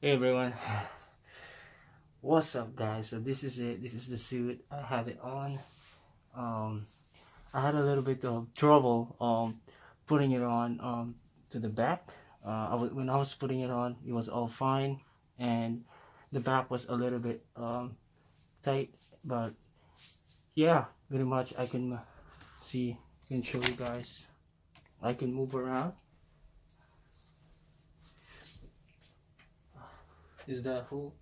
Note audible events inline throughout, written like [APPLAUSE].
Hey everyone, what's up guys? So this is it. This is the suit. I have it on. Um, I had a little bit of trouble um putting it on um to the back. Uh, when I was putting it on, it was all fine, and the back was a little bit um tight. But yeah, pretty much I can see. Can show you guys. I can move around. Is the whole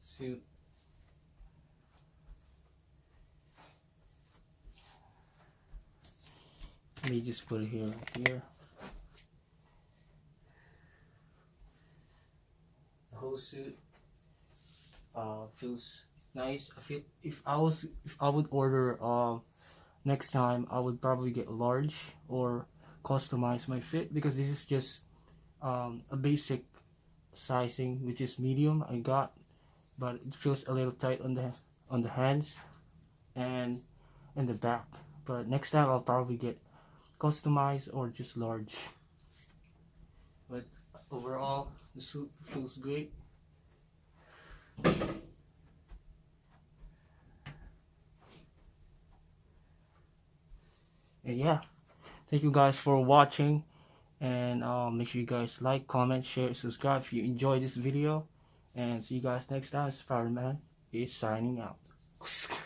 suit. Let me just put it here, here. The whole suit uh, feels nice. I feel if I was if I would order uh, next time, I would probably get large or customize my fit because this is just um, a basic sizing which is medium I got but it feels a little tight on the on the hands and in the back. But next time I'll probably get customized or just large. But overall the suit feels great. And yeah thank you guys for watching and uh, make sure you guys like comment share subscribe if you enjoy this video. And see you guys next time. Spider-man is signing out [LAUGHS]